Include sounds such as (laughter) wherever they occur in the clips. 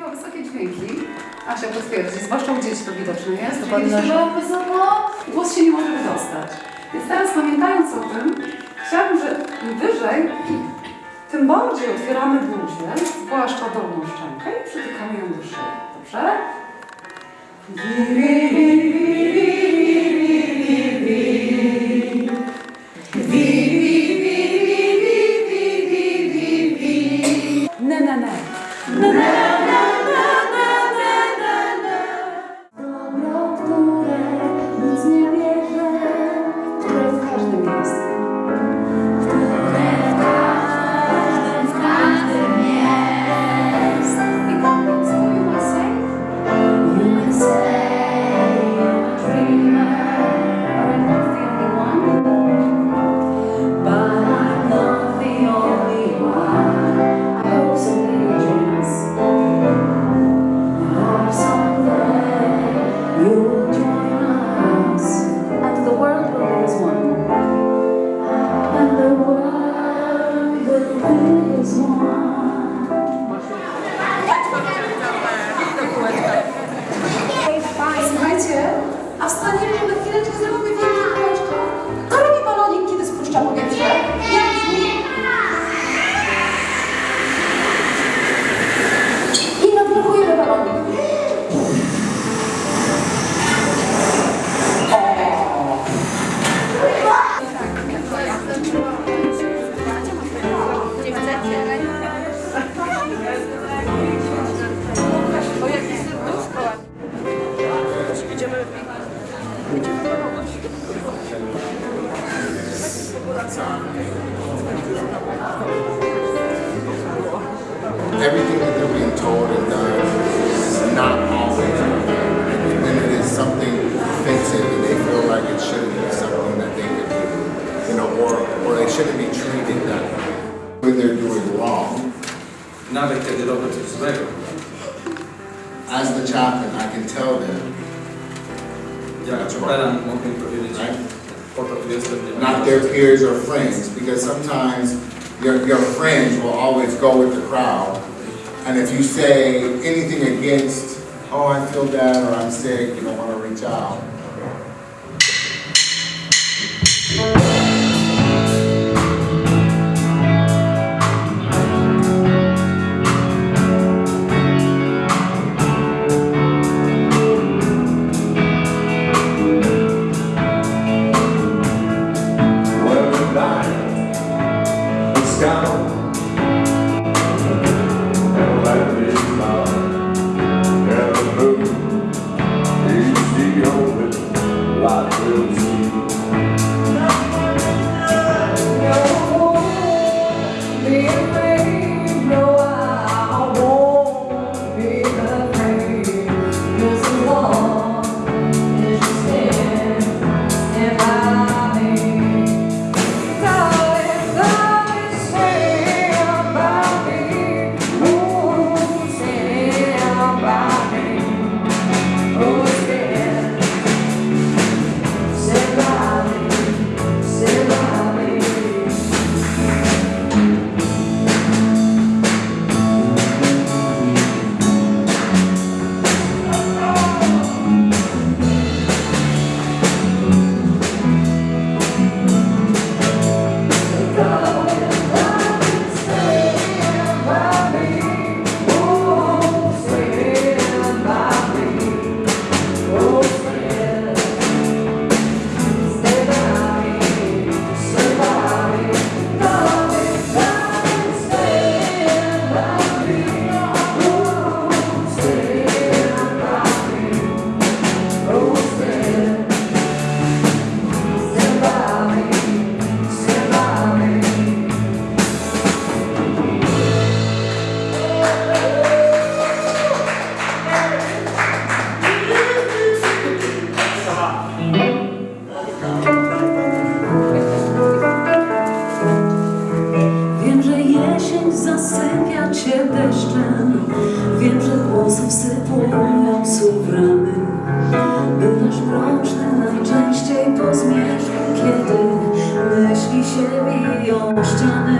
śpiewa wysokie dźwięki, Asia potwierdzi, zwłaszcza u dzieci to widoczne jest, kiedy śpiewa wysoko, głos się nie może wydostać. Więc teraz pamiętając o tym, chciałabym, że im wyżej, tym bardziej otwieramy buzię, zwłaszcza dolną szczękę i przytykamy ją do szyi. Dobrze? Ne, ne, ne. Dobro, everything that they're being told and done is not always and it is something offensive and they feel like it shouldn't be something that they could do, you know, or, or they shouldn't be treated that way. When they're doing wrong, Nawet kiedy robią coś złego, as the chaplain, I can tell them, jak czuperan mogę im powiedzieć, right? Not their peers or friends, because sometimes your, your friends will always go with the crowd. And if you say anything against, oh, I feel bad or I'm sick, you don't want to reach out. zasypia cię deszczem. Wiem, że głosy wsypują słów rany Bywasz mroczny najczęściej po zmierzchu Kiedy myśli się biją ściany.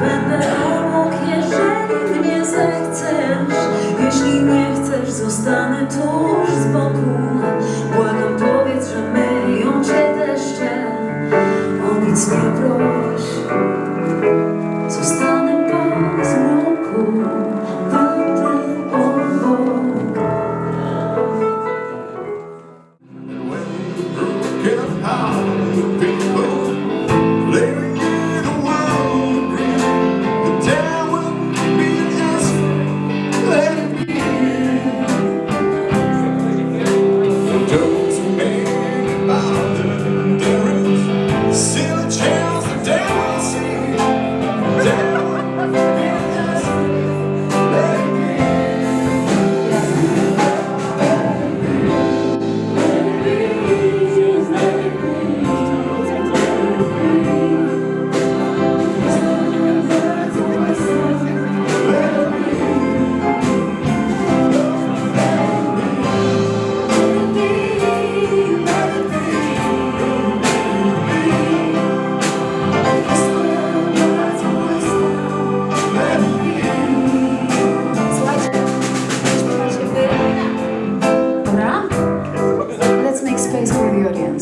Będę obok, jeżeli mnie zechcesz. Jeśli nie chcesz, zostanę tuż z boku. Błagam, powiedz, że myją cię deszcze. O nic nie proś.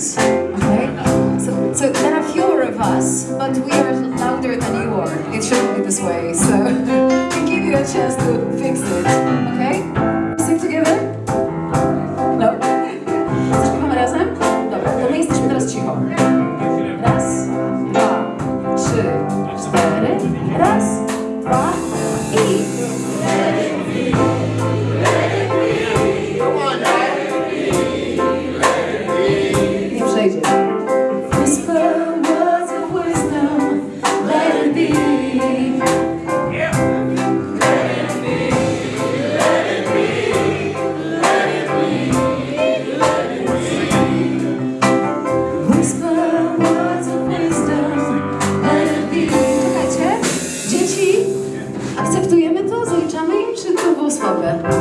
okay? So, so there are fewer of us, but we are louder than you are. It shouldn't be this way, so (laughs) we give you a chance to fix it, okay? Over.